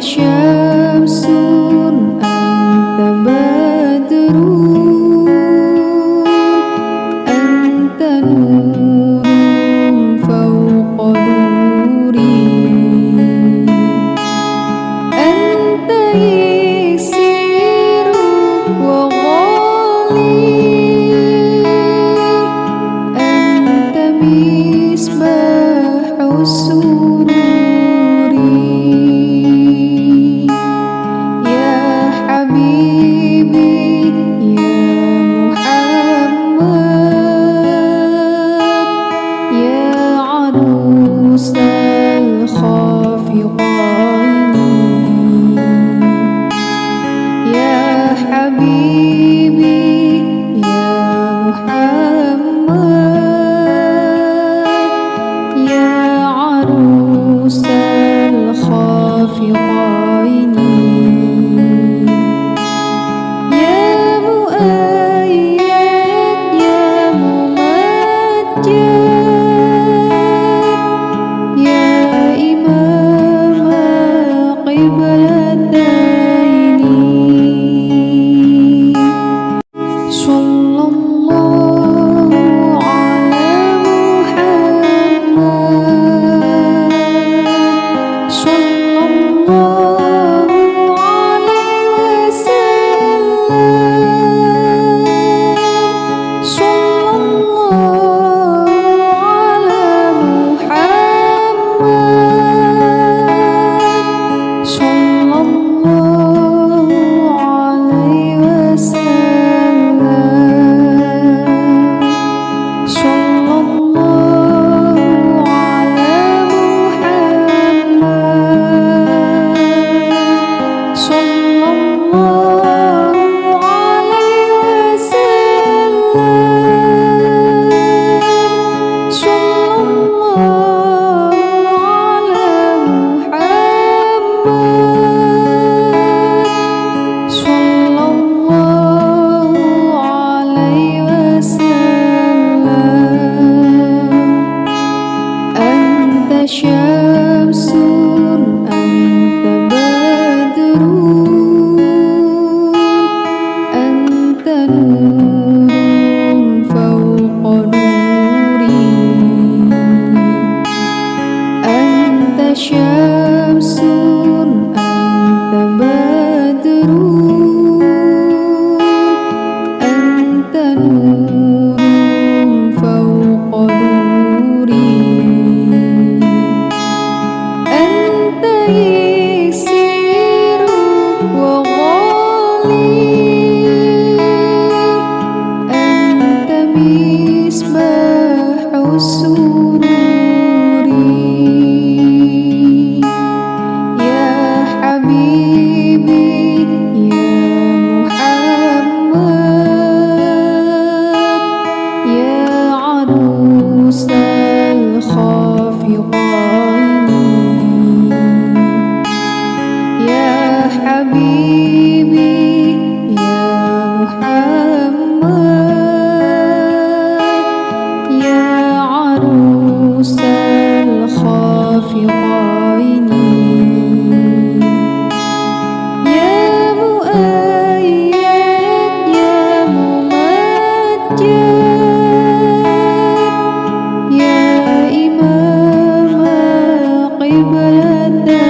Sure. بلدنا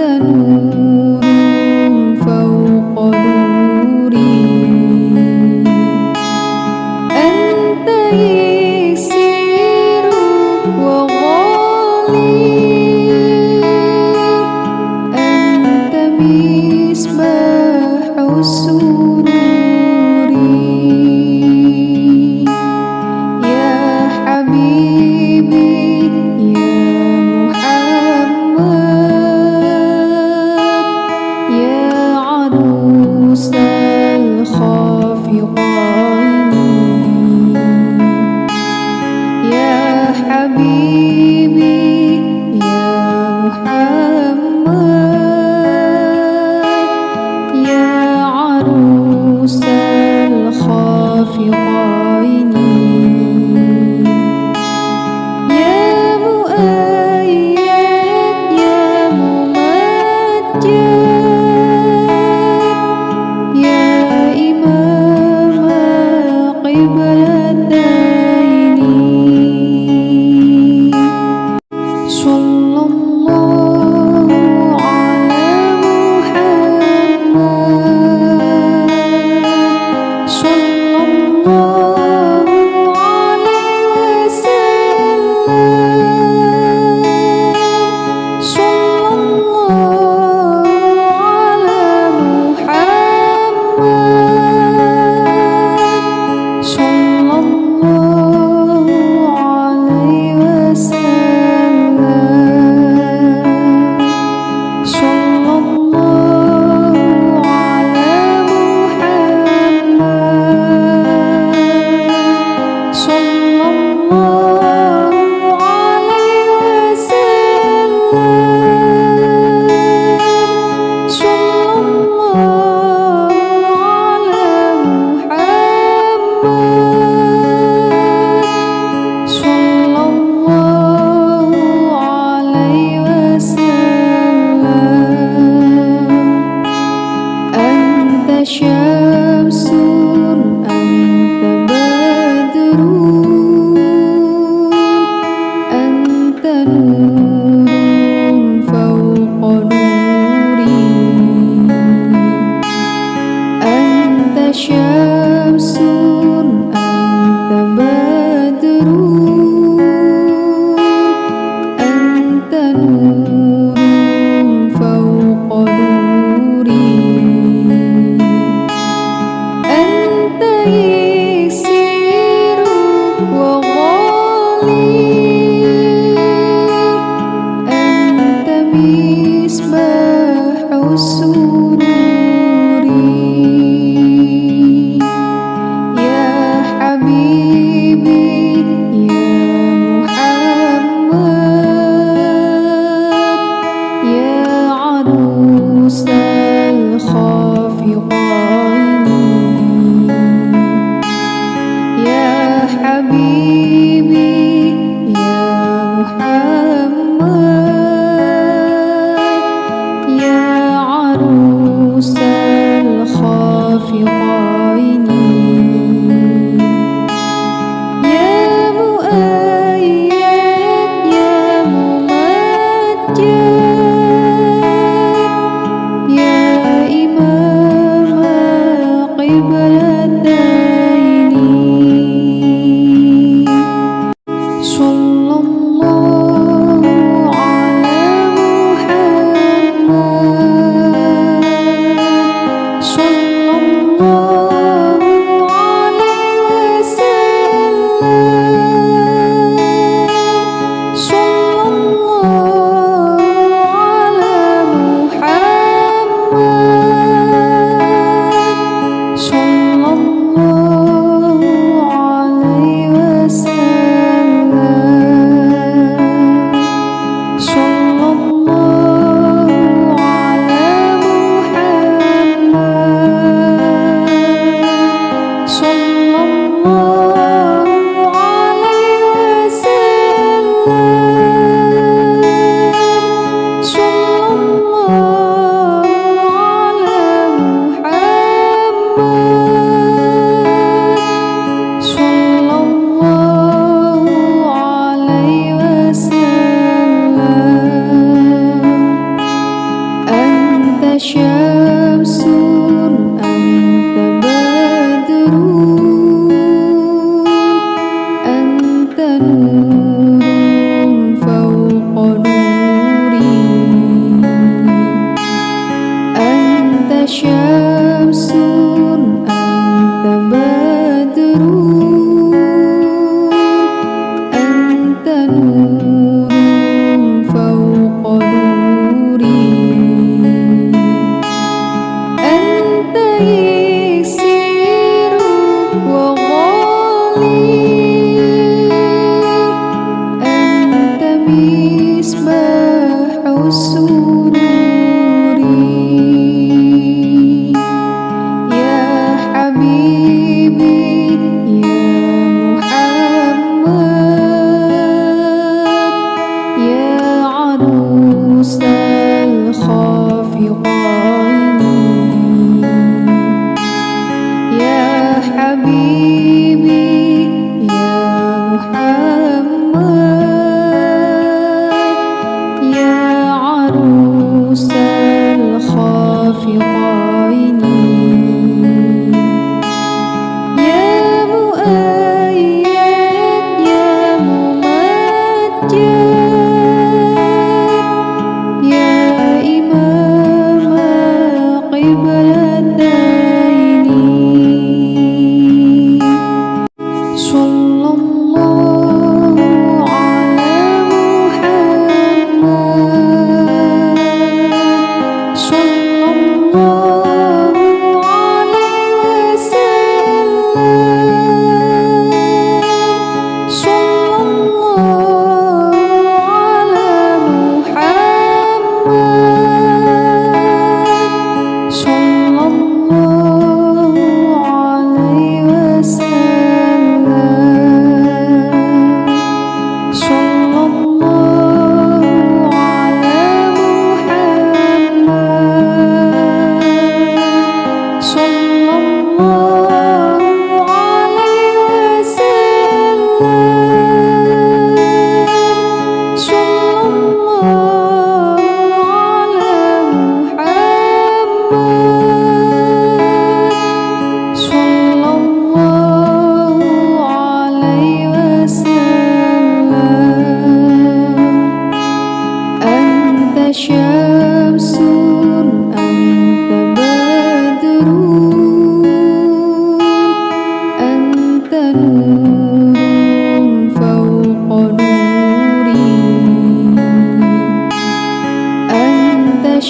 Kanu 寂寞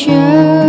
sure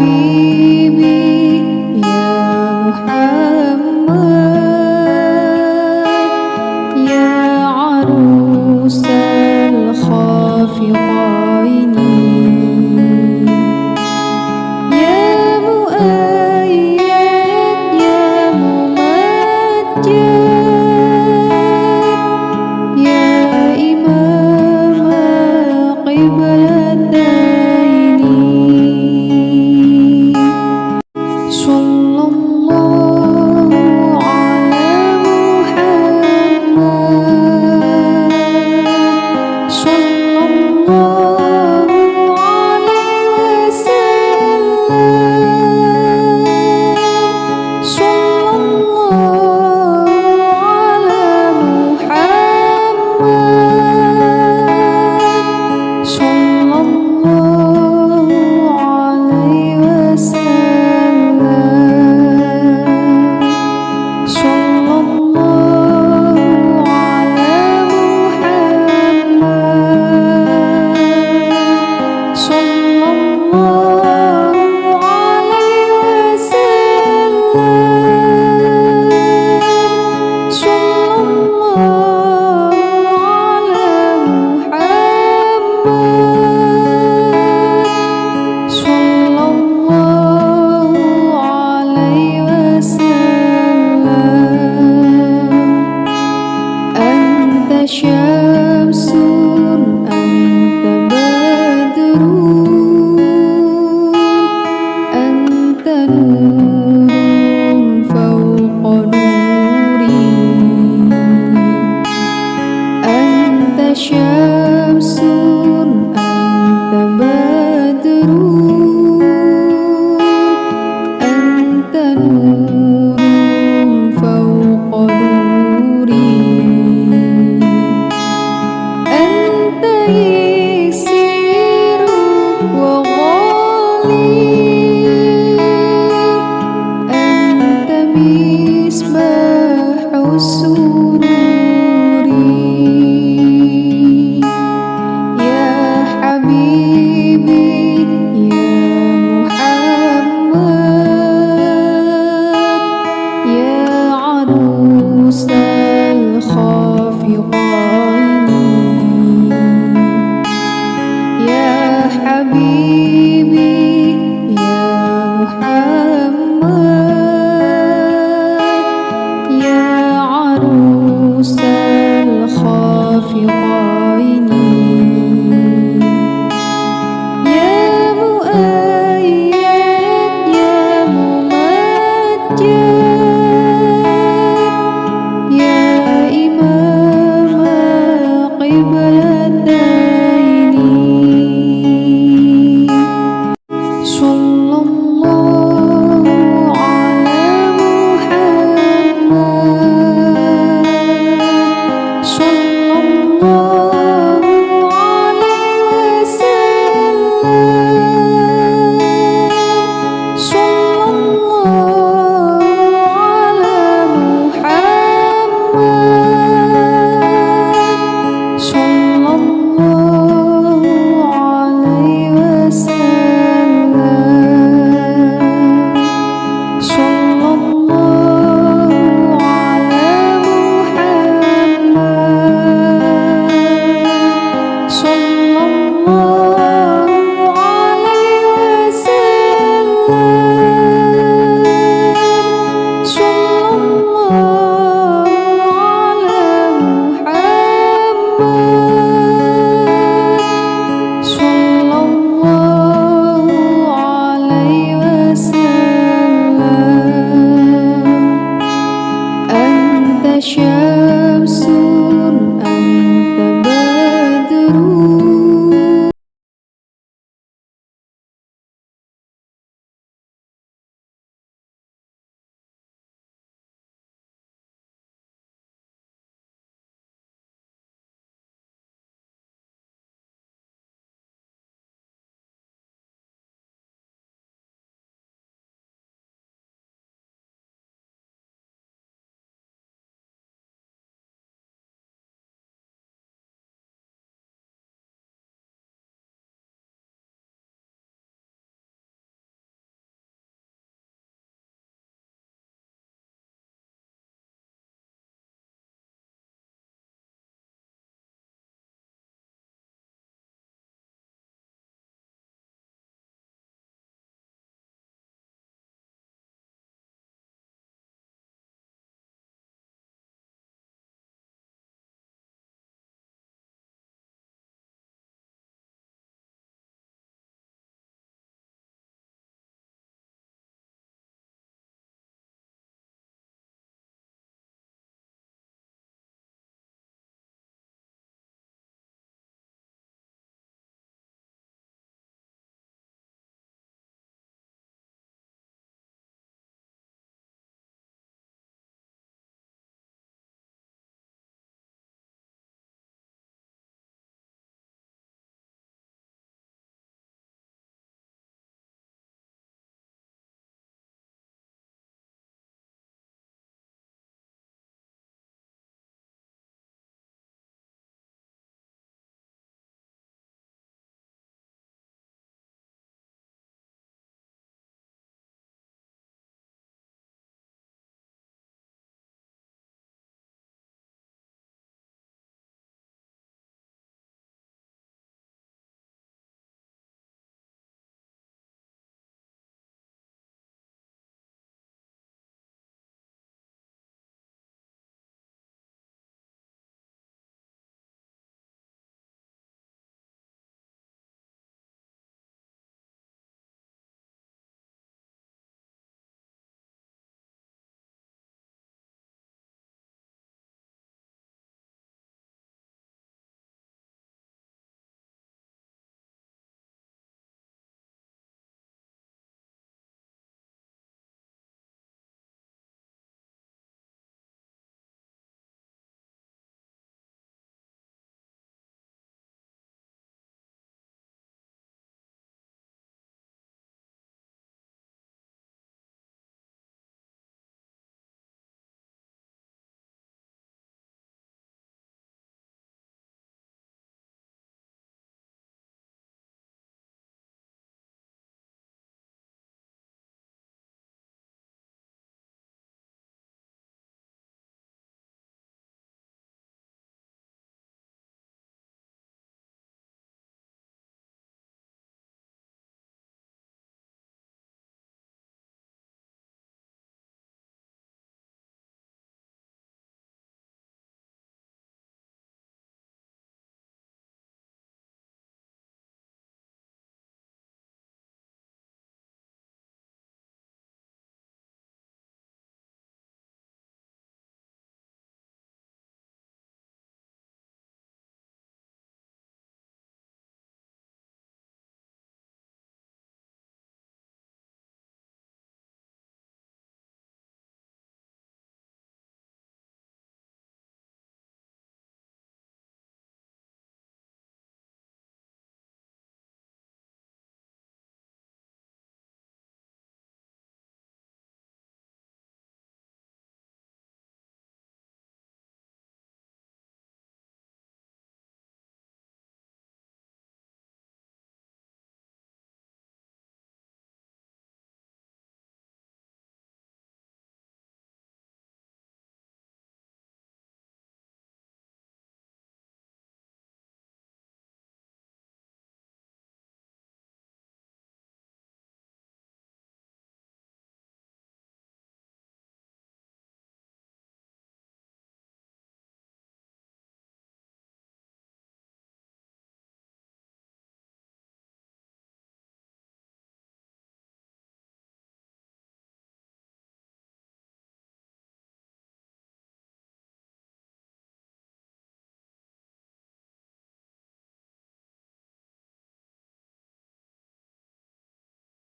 mim. Bible